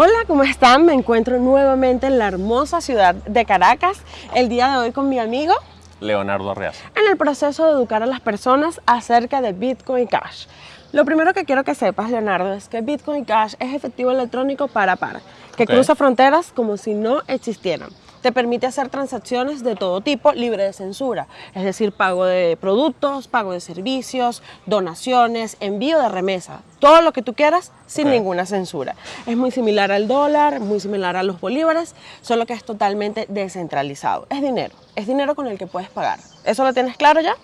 Hola, ¿cómo están? Me encuentro nuevamente en la hermosa ciudad de Caracas, el día de hoy con mi amigo Leonardo Arreaza. en el proceso de educar a las personas acerca de Bitcoin Cash. Lo primero que quiero que sepas, Leonardo, es que Bitcoin Cash es efectivo electrónico para par, que cruza fronteras como si no existieran. Te permite hacer transacciones de todo tipo libre de censura, es decir, pago de productos, pago de servicios, donaciones, envío de remesa, todo lo que tú quieras sin ninguna censura. Es muy similar al dólar, muy similar a los bolívares, solo que es totalmente descentralizado. Es dinero, es dinero con el que puedes pagar. ¿Eso lo tienes claro ya?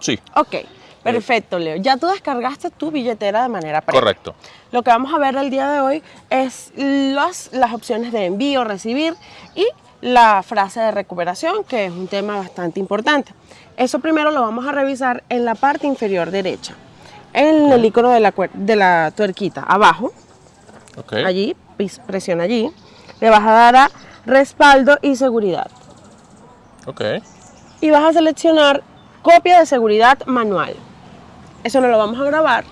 Sí, Ok, perfecto, Leo. Ya tú descargaste tu billetera de manera previa. correcto. Lo que vamos a ver el día de hoy es las opciones de envío, recibir y la frase de recuperación, que es un tema bastante importante. Eso primero lo vamos a revisar en la parte inferior derecha, en el icono de la, de la tuerquita, abajo, allí, presiona allí, le vas a dar a respaldo y seguridad. Ok. y vas a seleccionar copia de seguridad manual. Eso no lo vamos a grabar.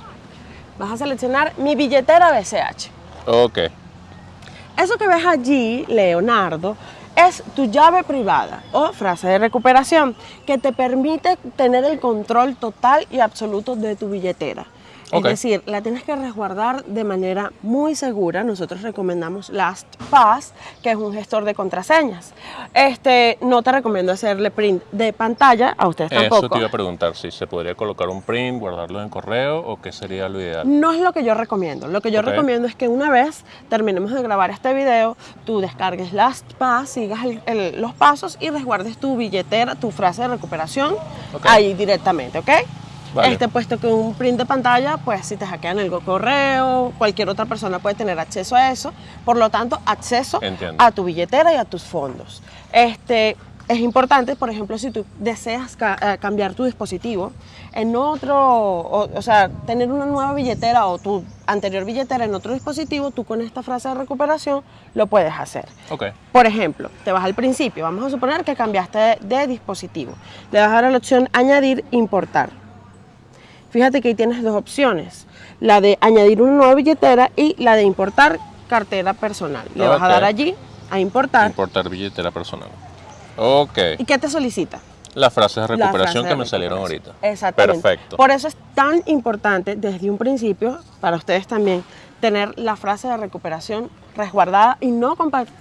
Vas a seleccionar mi billetera BCH. Ok. Eso que ves allí, Leonardo, es tu llave privada o frase de recuperación que te permite tener el control total y absoluto de tu billetera. Ok. Es decir, la tienes que resguardar de manera muy segura. Nosotros recomendamos LastPass, que es un gestor de contraseñas. Este, no te recomiendo hacerle print de pantalla, a ustedes Eso tampoco. te iba a preguntar, si se podría colocar un print, guardarlo en correo o qué sería lo ideal. No es lo que yo recomiendo. Lo que yo Ok. recomiendo es que una vez terminemos de grabar este video, tú descargues LastPass, sigas el- el- los pasos y resguardes tu billetera, tu frase de recuperación Ok. ahí directamente, ¿ok? Vale. Este, puesto que un print de pantalla, pues si te hackean el correo, cualquier otra persona puede tener acceso a eso. Por lo tanto, acceso Entiendo. a tu billetera y a tus fondos. Este, es importante, por ejemplo, si tú deseas ca- eh, cambiar tu dispositivo en otro, o, o sea, tener una nueva billetera o tu anterior billetera en otro dispositivo, tú con esta frase de recuperación lo puedes hacer. Ok. Por ejemplo, te vas al principio, vamos a suponer que cambiaste de, de dispositivo. Le vas a dar la opción añadir, importar. Fíjate que ahí tienes dos opciones, la de añadir una nueva billetera y la de importar cartera personal. Le vas a dar allí a importar. Importar billetera personal. Ok. ¿Y qué te solicita? Las frases de recuperación frase que de me salieron ahorita. Exactamente. Perfecto. Por eso es tan importante desde un principio, para ustedes también, tener la frase de recuperación resguardada y no,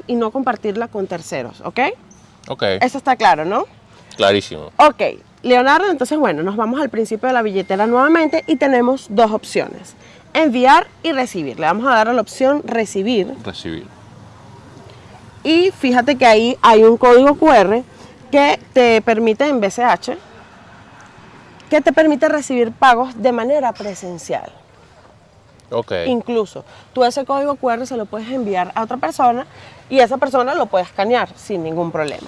y no compartirla con terceros, ¿ok? Ok. Eso está claro, ¿no? Clarísimo. Ok, Leonardo, entonces bueno, nos vamos al principio de la billetera nuevamente y tenemos dos opciones, enviar y recibir. Le vamos a dar a la opción recibir Recibir. y fíjate que ahí hay un código QR que te permite en BCH, que te permite recibir pagos de manera presencial. Ok. Incluso tú ese código QR se lo puedes enviar a otra persona y esa persona lo puede escanear sin ningún problema.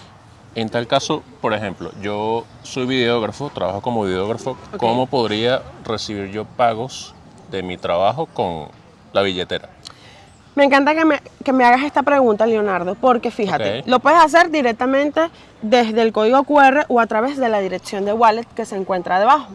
En tal caso, por ejemplo, yo soy videógrafo, trabajo como videógrafo. ¿Cómo podría recibir yo pagos de mi trabajo con la billetera? Me encanta que me, que me hagas esta pregunta, Leonardo, porque fíjate, lo puedes hacer directamente desde el código QR o a través de la dirección de wallet que se encuentra debajo.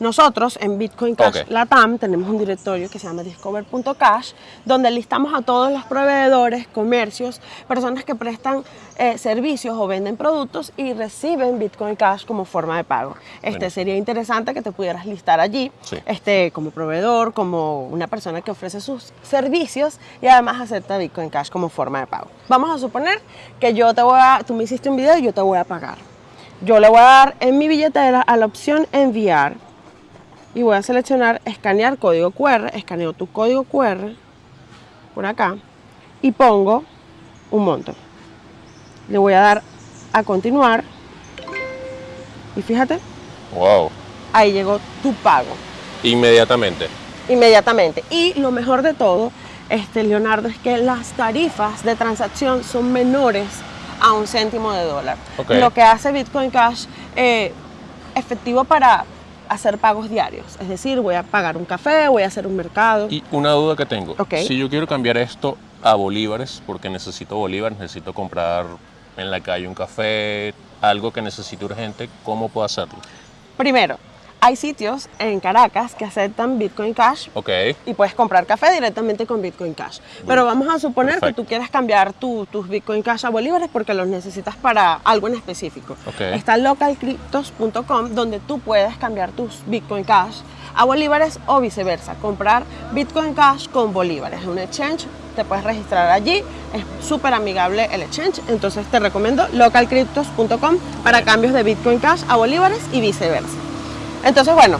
Nosotros en Bitcoin Cash Ok. Latam tenemos un directorio que se llama discover.cash, donde listamos a todos los proveedores, comercios, personas que prestan eh, servicios o venden productos y reciben Bitcoin Cash como forma de pago. Este sería interesante que te pudieras listar allí Sí. este, como proveedor, como una persona que ofrece sus servicios y además acepta Bitcoin Cash como forma de pago. Vamos a suponer que yo te voy a, tú me hiciste un video y yo te voy a pagar. Yo le voy a dar en mi billetera a la opción enviar y voy a seleccionar escanear código QR, escaneo tu código QR por acá y pongo un monto. Le voy a dar a continuar y fíjate, Wow. ahí llegó tu pago Inmediatamente. inmediatamente. Y lo mejor de todo, este, Leonardo, es que las tarifas de transacción son menores a un céntimo de dólar. Lo que hace Bitcoin Cash eh, efectivo para hacer pagos diarios. Es decir, voy a pagar un café, voy a hacer un mercado. Y una duda que tengo. Si yo quiero cambiar esto a bolívares, porque necesito bolívares, necesito comprar en la calle un café, algo que necesito urgente, ¿cómo puedo hacerlo? Primero, hay sitios en Caracas que aceptan Bitcoin Cash Ok. y puedes comprar café directamente con Bitcoin Cash. Pero vamos a suponer que Perfecto. tú quieres cambiar tu- tus Bitcoin Cash a bolívares porque los necesitas para algo en específico. Ok. Está localcryptos.com donde tú puedes cambiar tus Bitcoin Cash a bolívares o viceversa. Comprar Bitcoin Cash con bolívares. Es un exchange, te puedes registrar allí. Es súper amigable el exchange. Entonces te recomiendo localcryptos.com para cambios de Bitcoin Cash a bolívares y viceversa. Entonces, bueno,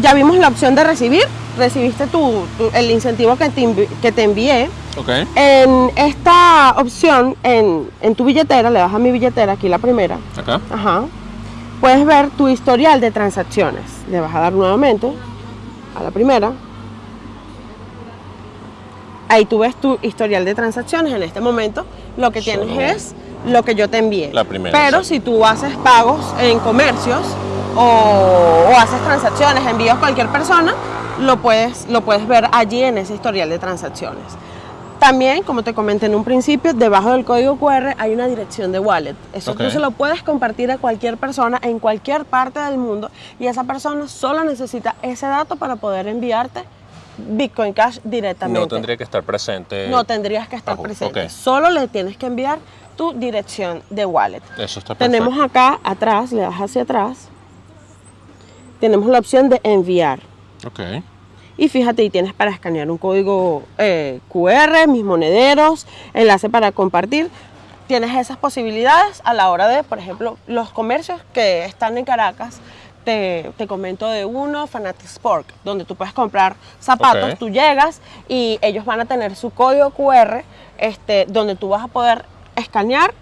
ya vimos la opción de recibir. Recibiste tu, tu- el incentivo que te, que te envié. Ok. En esta opción, en, en tu billetera, le das a mi billetera, aquí la primera. Acá. Ajá. Puedes ver tu historial de transacciones. Le vas a dar nuevamente a la primera. Ahí tú ves tu historial de transacciones. En este momento lo que tienes Solo es lo que yo te envié. La primera, Pero si tú haces pagos en comercios o, o haces transacciones, envíos a cualquier persona, lo puedes, lo puedes ver allí en ese historial de transacciones. También, como te comenté en un principio, debajo del código QR hay una dirección de wallet. Eso Ok. tú se lo puedes compartir a cualquier persona en cualquier parte del mundo y esa persona solo necesita ese dato para poder enviarte Bitcoin Cash directamente. No tendría que estar presente. No tendrías que estar presente. Solo le tienes que enviar tu dirección de wallet. Eso está perfecto. Tenemos acá atrás, le das hacia atrás, tenemos la opción de enviar. Ok. Y fíjate, y tienes para escanear un código eh, QR, mis monederos, enlace para compartir. Tienes esas posibilidades a la hora de, por ejemplo, los comercios que están en Caracas. Te, te comento de uno, Fanatic Sport, donde tú puedes comprar zapatos, Ok. tú llegas y ellos van a tener su código QR, este, donde tú vas a poder escanear,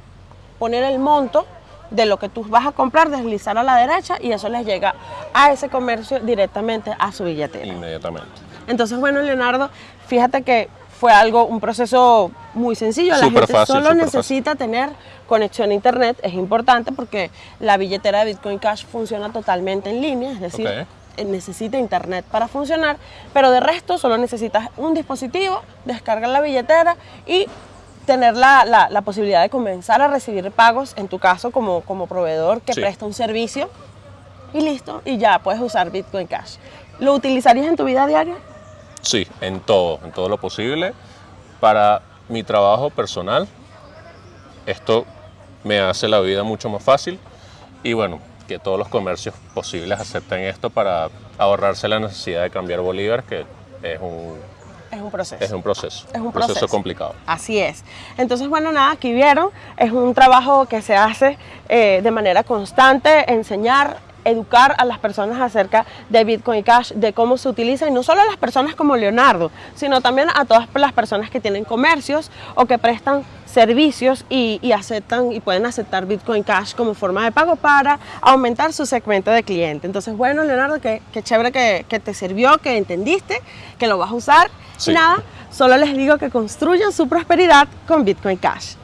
poner el monto de lo que tú vas a comprar, deslizar a la derecha y eso les llega a ese comercio directamente a su billetera. Inmediatamente. Entonces, bueno, Leonardo, fíjate que fue algo, un proceso muy sencillo. La gente fácil, solo necesita tener conexión a internet, es importante porque la billetera de Bitcoin Cash funciona totalmente en línea, es decir, eh, necesita internet para funcionar, pero de resto solo necesitas un dispositivo, descargar la billetera y tener la, la- la posibilidad de comenzar a recibir pagos, en tu caso como, como proveedor que Sí. presta un servicio, y listo, y ya puedes usar Bitcoin Cash. ¿Lo utilizarías en tu vida diaria? Sí, en todo, en todo lo posible. Para mi trabajo personal, esto me hace la vida mucho más fácil y bueno, que todos los comercios posibles acepten esto para ahorrarse la necesidad de cambiar bolívares, que es un, Es un proceso. es un proceso. Es un proceso proceso. complicado. Así es. Entonces, bueno, nada, aquí vieron, es un trabajo que se hace eh, de manera constante, enseñar, educar a las personas acerca de Bitcoin Cash, de cómo se utiliza, y no solo a las personas como Leonardo, sino también a todas las personas que tienen comercios o que prestan servicios y, y aceptan y pueden aceptar Bitcoin Cash como forma de pago para aumentar su segmento de cliente. Entonces, bueno, Leonardo, qué, qué chévere que, que te sirvió, que entendiste, que lo vas a usar. Sí. Y nada, solo les digo que construyan su prosperidad con Bitcoin Cash.